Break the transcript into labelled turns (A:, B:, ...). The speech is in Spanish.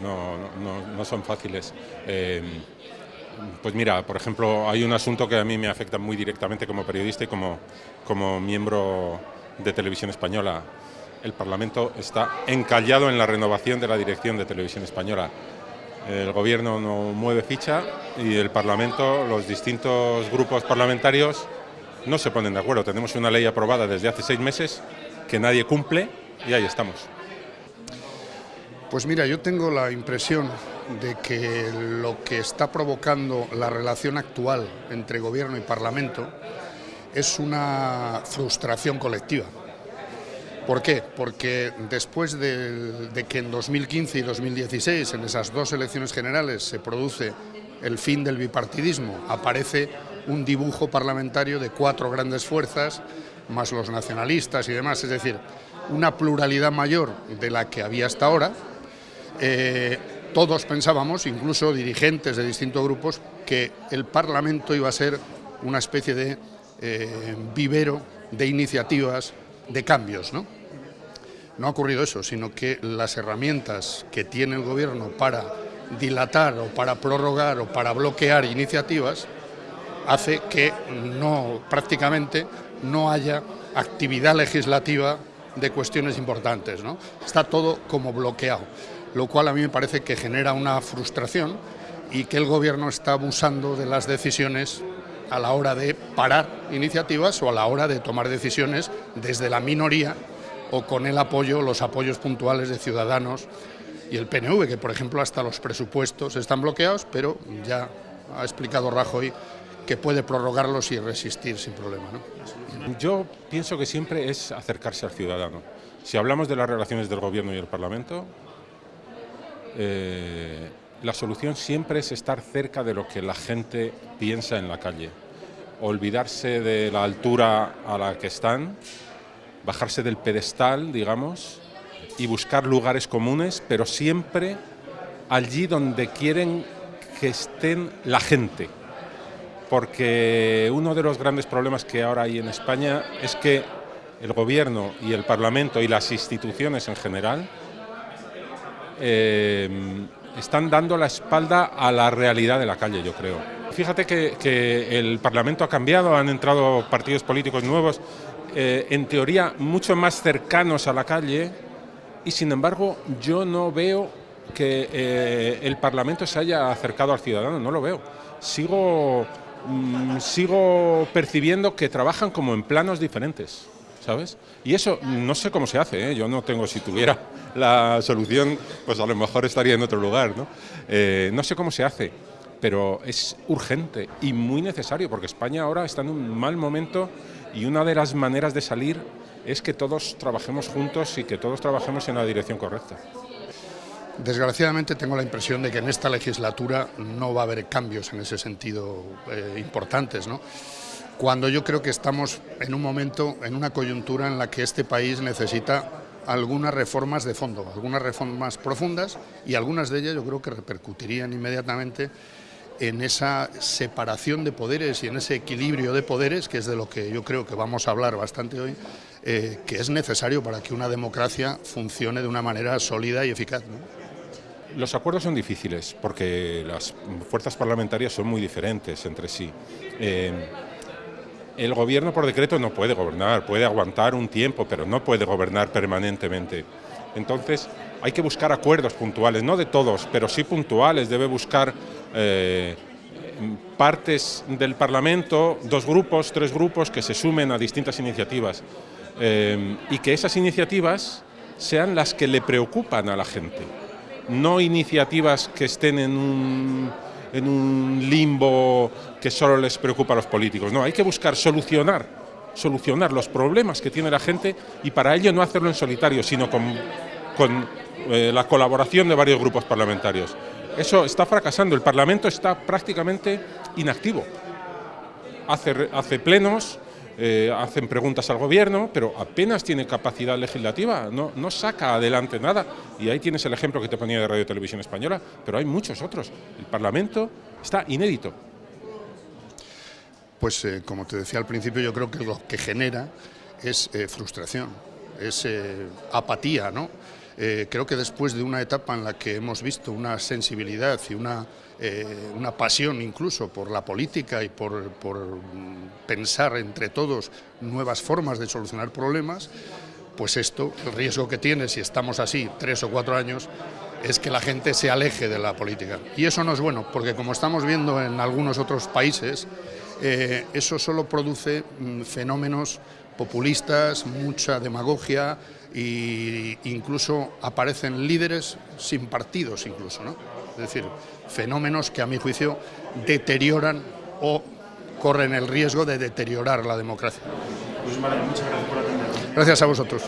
A: no son fáciles. Eh, pues mira, por ejemplo, hay un asunto que a mí me afecta muy directamente como periodista y como, como miembro de Televisión Española. El Parlamento está encallado en la renovación de la dirección de Televisión Española. El Gobierno no mueve ficha y el Parlamento, los distintos grupos parlamentarios no se ponen de acuerdo. Tenemos una ley aprobada desde hace seis meses que nadie cumple y ahí estamos.
B: Pues mira, yo tengo la impresión de que lo que está provocando la relación actual entre Gobierno y Parlamento es una frustración colectiva. ¿Por qué? Porque después de, de, que en 2015 y 2016, en esas dos elecciones generales, se produce el fin del bipartidismo, aparece un dibujo parlamentario de cuatro grandes fuerzas, más los nacionalistas y demás, es decir, una pluralidad mayor de la que había hasta ahora. Eh, todos pensábamos, incluso dirigentes de distintos grupos, que el Parlamento iba a ser una especie de eh, vivero de iniciativas, de cambios. ¿no? ha ocurrido eso, sino que las herramientas que tiene el Gobierno para dilatar o para prorrogar o para bloquear iniciativas hace que prácticamente no haya actividad legislativa de cuestiones importantes. Está todo como bloqueado, lo cual a mí me parece que genera una frustración y que el Gobierno está abusando de las decisiones a la hora de parar iniciativas o a la hora de tomar decisiones desde la minoría o con el apoyo, los apoyos puntuales de Ciudadanos y el PNV, que por ejemplo hasta los presupuestos están bloqueados, pero ya ha explicado Rajoy que puede prorrogarlos y resistir sin problema. ¿no?
A: Yo pienso que siempre es acercarse al ciudadano. Si hablamos de las relaciones del Gobierno y el Parlamento, eh, la solución siempre es estar cerca de lo que la gente piensa en la calle. Olvidarse de la altura a la que están, bajarse del pedestal, digamos, y buscar lugares comunes, pero siempre allí donde quieren que estén la gente porque uno de los grandes problemas que ahora hay en España es que el gobierno y el parlamento y las instituciones en general eh, están dando la espalda a la realidad de la calle, yo creo. Fíjate que, el parlamento ha cambiado, han entrado partidos políticos nuevos, eh, en teoría mucho más cercanos a la calle, y sin embargo yo no veo que eh, el parlamento se haya acercado al ciudadano, no lo veo. Sigo Mm, sigo percibiendo que trabajan como en planos diferentes, ¿sabes? Y eso no sé cómo se hace, ¿eh? yo no tengo, si tuviera la solución, pues a lo mejor estaría en otro lugar, ¿no? Eh, no sé cómo se hace, pero es urgente y muy necesario, porque España ahora está en un mal momento y una de las maneras de salir es que todos trabajemos juntos y que todos trabajemos en la dirección correcta.
B: Desgraciadamente tengo la impresión de que en esta legislatura no va a haber cambios en ese sentido eh, importantes, ¿no? Cuando yo creo que estamos en un momento, en una coyuntura en la que este país necesita algunas reformas de fondo, algunas reformas profundas y algunas de ellas yo creo que repercutirían inmediatamente en esa separación de poderes y en ese equilibrio de poderes, que es de lo que yo creo que vamos a hablar bastante hoy, eh, que es necesario para que una democracia funcione de una manera sólida y eficaz.
A: Los acuerdos son difíciles porque las fuerzas parlamentarias son muy diferentes entre sí. Eh, el gobierno por decreto no puede gobernar, puede aguantar un tiempo, pero no puede gobernar permanentemente. Entonces hay que buscar acuerdos puntuales, no de todos, pero sí puntuales. Debe buscar eh, partes del Parlamento, dos grupos, tres grupos que se sumen a distintas iniciativas eh, y que esas iniciativas sean las que le preocupan a la gente no iniciativas que estén en un, en un limbo que solo les preocupa a los políticos. No, hay que buscar solucionar, solucionar los problemas que tiene la gente y para ello no hacerlo en solitario, sino con, eh, la colaboración de varios grupos parlamentarios. Eso está fracasando, el Parlamento está prácticamente inactivo. Hace, hace plenos, eh, hacen preguntas al gobierno, pero apenas tiene capacidad legislativa, no, no saca adelante nada. Y ahí tienes el ejemplo que te ponía de Radio Televisión Española, pero hay muchos otros. El Parlamento está inédito.
B: Pues eh, como te decía al principio, yo creo que lo que genera es eh, frustración, es apatía, ¿no? Eh, creo que después de una etapa en la que hemos visto una sensibilidad y una, eh, una pasión incluso por la política y por, por pensar entre todos nuevas formas de solucionar problemas, pues esto, el riesgo que tiene si estamos así tres o cuatro años, es que la gente se aleje de la política. Y eso no es bueno, porque como estamos viendo en algunos otros países, eh, eso solo produce mm, fenómenos populistas, mucha demagogia e incluso aparecen líderes sin partidos incluso, ¿no? Es decir, fenómenos que a mi juicio deterioran o corren el riesgo de deteriorar la democracia.
C: Pues vale, muchas gracias por
B: Gracias a vosotros.